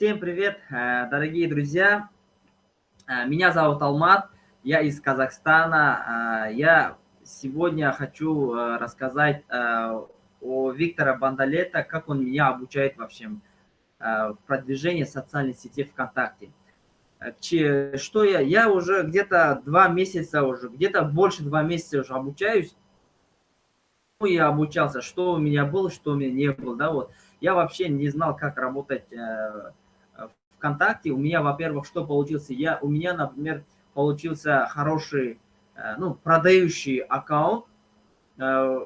Всем привет, э, дорогие друзья! Э, меня зовут Алмат, я из Казахстана. Э, я сегодня хочу рассказать о Виктора Бандалета, как он меня обучает в продвижении социальной сети ВКонтакте. Что я? Я уже где-то два месяца уже, где-то больше два месяца уже обучаюсь. Я обучался, что у меня было, что у меня не было, да, вот. Я вообще не знал, как работать ВКонтакте у меня, во-первых, что получился? Я, у меня, например, получился хороший, э, ну, продающий аккаунт э,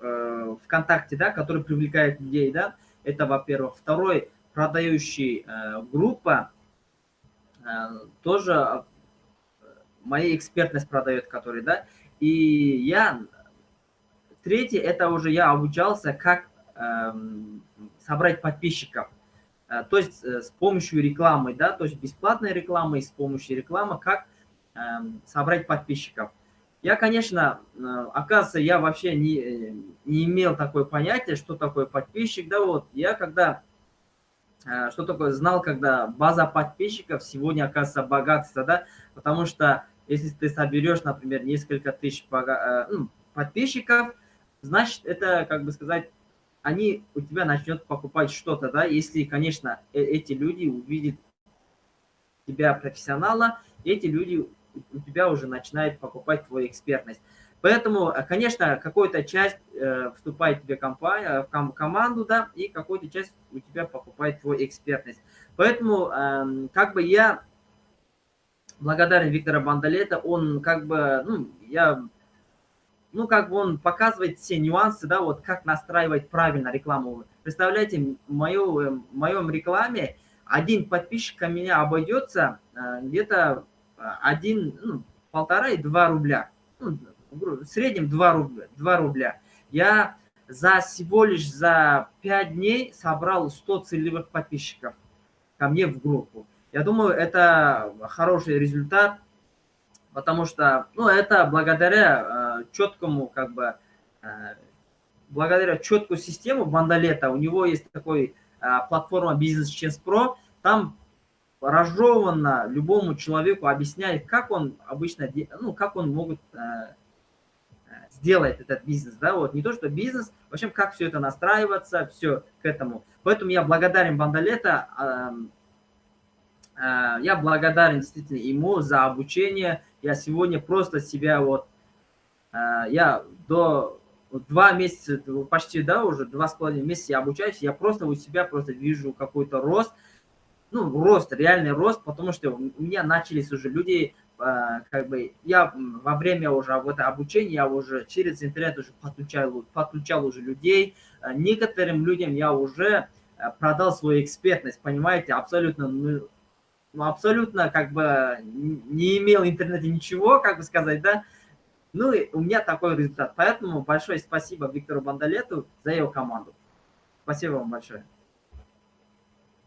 э, ВКонтакте, да, который привлекает людей, да, это, во-первых. Второй, продающий группа, тоже моя экспертность продает, который, да, и я, третий, это уже я обучался, как эм, собрать подписчиков. Э, то есть э, с помощью рекламы, да, то есть бесплатной рекламы и с помощью рекламы, как эм, собрать подписчиков. Я, конечно, э, оказывается, я вообще не, не имел такое понятие, что такое подписчик, да, вот. Я когда, что такое, знал, когда база подписчиков сегодня, оказывается, богатство, да, потому что если ты соберешь, например, несколько тысяч ну, подписчиков, значит, это, как бы сказать, они у тебя начнут покупать что-то, да, если, конечно, э, эти люди увидят тебя профессионала, эти люди у тебя уже начинают покупать твою экспертность. Поэтому, э, конечно, какая-то часть э, вступает тебе компания, в команду, да, и какая-то часть у тебя покупает твою экспертность. Поэтому, э, как бы я благодарен Виктора Бандалета, он как бы, ну, я ну, как бы он показывает все нюансы, да, вот как настраивать правильно рекламу. Представляете, в, мою, э, в моем рекламе один подписчик у меня обойдется э, где-то э, один, ну, полтора и два рубля. Ну, в среднем 2 рубля, 2 рубля. Я за всего лишь за 5 дней собрал 100 целевых подписчиков ко мне в группу. Я думаю, это хороший результат потому что, ну, это благодаря э, четкому, как бы, э, благодаря четкую систему Бандалета, у него есть такой э, платформа Business Chance Pro, там разжеванно любому человеку объясняет, как он обычно, ну, как он могут э, сделать этот бизнес, да, вот, не то, что бизнес, в общем, как все это настраиваться, все к этому. Поэтому я благодарен Бандалета, я благодарен действительно ему за обучение. Я сегодня просто себя вот, я до два месяца, почти, да, уже два с половиной месяца я обучаюсь, я просто у себя просто вижу какой-то рост, ну, рост, реальный рост, потому что у меня начались уже люди, э, как бы, я во время уже вот обучения, я уже через интернет уже подключал, подключал уже людей, некоторым людям я уже продал свою экспертность, понимаете, абсолютно ну, ну, абсолютно как бы не имел в интернете ничего, как бы сказать, да. Ну и у меня такой результат. Поэтому большое спасибо Виктору Бандалету за его команду. Спасибо вам большое.